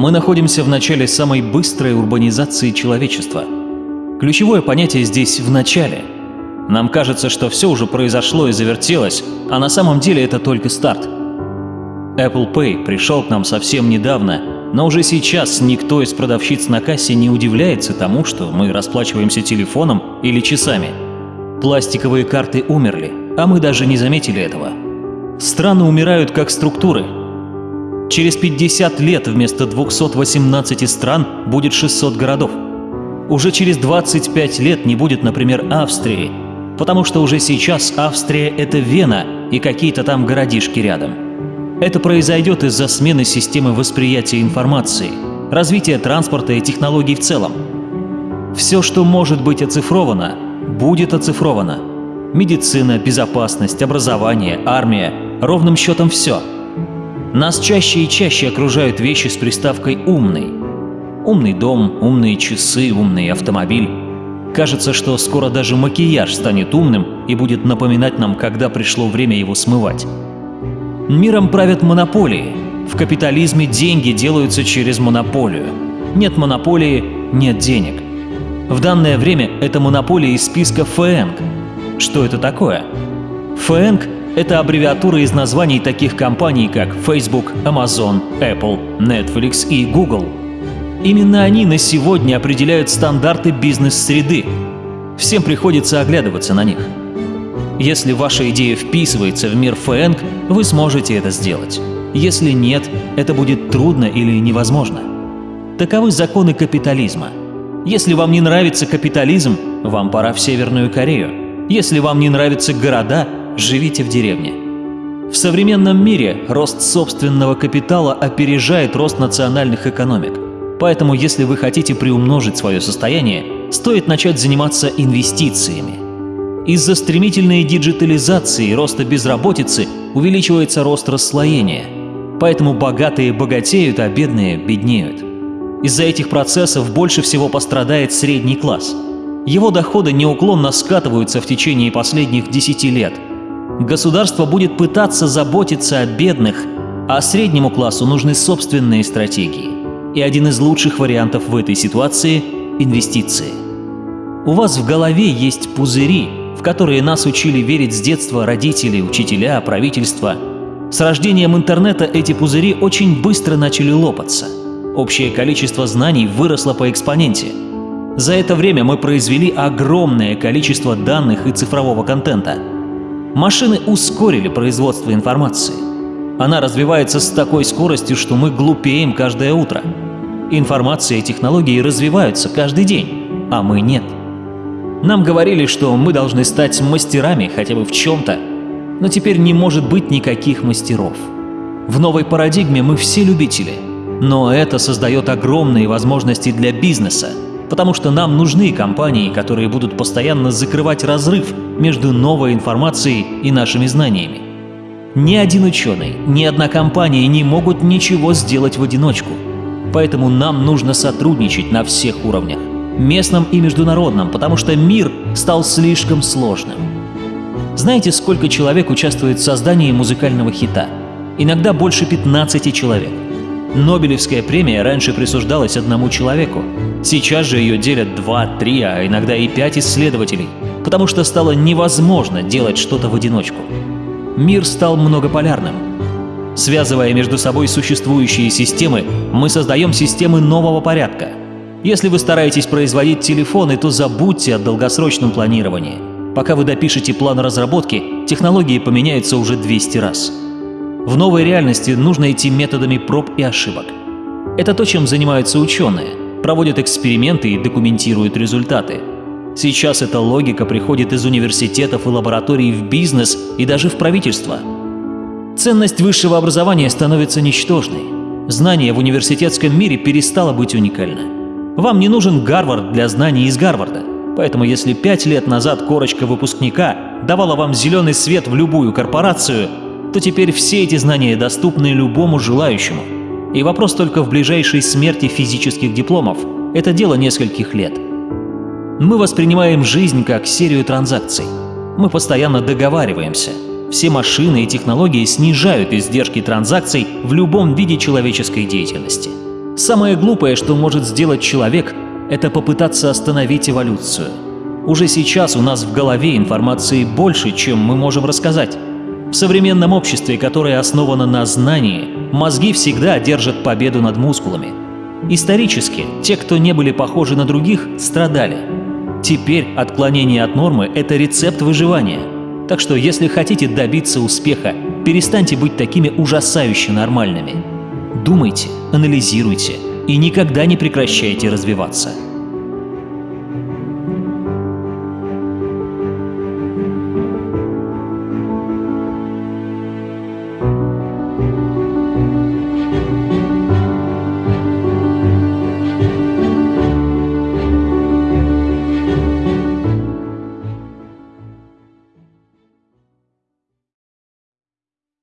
Мы находимся в начале самой быстрой урбанизации человечества. Ключевое понятие здесь «в начале». Нам кажется, что все уже произошло и завертелось, а на самом деле это только старт. Apple Pay пришел к нам совсем недавно, но уже сейчас никто из продавщиц на кассе не удивляется тому, что мы расплачиваемся телефоном или часами. Пластиковые карты умерли, а мы даже не заметили этого. Страны умирают как структуры, Через 50 лет вместо 218 стран будет 600 городов. Уже через 25 лет не будет, например, Австрии, потому что уже сейчас Австрия — это Вена и какие-то там городишки рядом. Это произойдет из-за смены системы восприятия информации, развития транспорта и технологий в целом. Все, что может быть оцифровано, будет оцифровано. Медицина, безопасность, образование, армия — ровным счетом все — нас чаще и чаще окружают вещи с приставкой «умный». Умный дом, умные часы, умный автомобиль. Кажется, что скоро даже макияж станет умным и будет напоминать нам, когда пришло время его смывать. Миром правят монополии. В капитализме деньги делаются через монополию. Нет монополии – нет денег. В данное время это монополия из списка ФЭНГ. Что это такое? ФЭНГ это аббревиатура из названий таких компаний, как Facebook, Amazon, Apple, Netflix и Google. Именно они на сегодня определяют стандарты бизнес-среды. Всем приходится оглядываться на них. Если ваша идея вписывается в мир ФЭНГ, вы сможете это сделать. Если нет, это будет трудно или невозможно. Таковы законы капитализма. Если вам не нравится капитализм, вам пора в Северную Корею. Если вам не нравятся города, живите в деревне. В современном мире рост собственного капитала опережает рост национальных экономик. Поэтому, если вы хотите приумножить свое состояние, стоит начать заниматься инвестициями. Из-за стремительной диджитализации и роста безработицы увеличивается рост расслоения. Поэтому богатые богатеют, а бедные беднеют. Из-за этих процессов больше всего пострадает средний класс. Его доходы неуклонно скатываются в течение последних 10 лет – Государство будет пытаться заботиться о бедных, а среднему классу нужны собственные стратегии. И один из лучших вариантов в этой ситуации – инвестиции. У вас в голове есть пузыри, в которые нас учили верить с детства родители, учителя, правительство. С рождением интернета эти пузыри очень быстро начали лопаться. Общее количество знаний выросло по экспоненте. За это время мы произвели огромное количество данных и цифрового контента – Машины ускорили производство информации. Она развивается с такой скоростью, что мы глупеем каждое утро. Информация и технологии развиваются каждый день, а мы нет. Нам говорили, что мы должны стать мастерами хотя бы в чем-то, но теперь не может быть никаких мастеров. В новой парадигме мы все любители, но это создает огромные возможности для бизнеса, потому что нам нужны компании, которые будут постоянно закрывать разрыв между новой информацией и нашими знаниями. Ни один ученый, ни одна компания не могут ничего сделать в одиночку. Поэтому нам нужно сотрудничать на всех уровнях, местном и международном, потому что мир стал слишком сложным. Знаете, сколько человек участвует в создании музыкального хита? Иногда больше 15 человек. Нобелевская премия раньше присуждалась одному человеку. Сейчас же ее делят два, три, а иногда и пять исследователей, потому что стало невозможно делать что-то в одиночку. Мир стал многополярным. Связывая между собой существующие системы, мы создаем системы нового порядка. Если вы стараетесь производить телефоны, то забудьте о долгосрочном планировании. Пока вы допишете план разработки, технологии поменяются уже 200 раз. В новой реальности нужно идти методами проб и ошибок. Это то, чем занимаются ученые, проводят эксперименты и документируют результаты. Сейчас эта логика приходит из университетов и лабораторий в бизнес и даже в правительство. Ценность высшего образования становится ничтожной. Знание в университетском мире перестало быть уникально. Вам не нужен Гарвард для знаний из Гарварда. Поэтому если пять лет назад корочка выпускника давала вам зеленый свет в любую корпорацию, то теперь все эти знания доступны любому желающему. И вопрос только в ближайшей смерти физических дипломов. Это дело нескольких лет. Мы воспринимаем жизнь как серию транзакций. Мы постоянно договариваемся. Все машины и технологии снижают издержки транзакций в любом виде человеческой деятельности. Самое глупое, что может сделать человек, это попытаться остановить эволюцию. Уже сейчас у нас в голове информации больше, чем мы можем рассказать. В современном обществе, которое основано на знании, мозги всегда одержат победу над мускулами. Исторически, те, кто не были похожи на других, страдали. Теперь отклонение от нормы – это рецепт выживания. Так что, если хотите добиться успеха, перестаньте быть такими ужасающе нормальными. Думайте, анализируйте и никогда не прекращайте развиваться.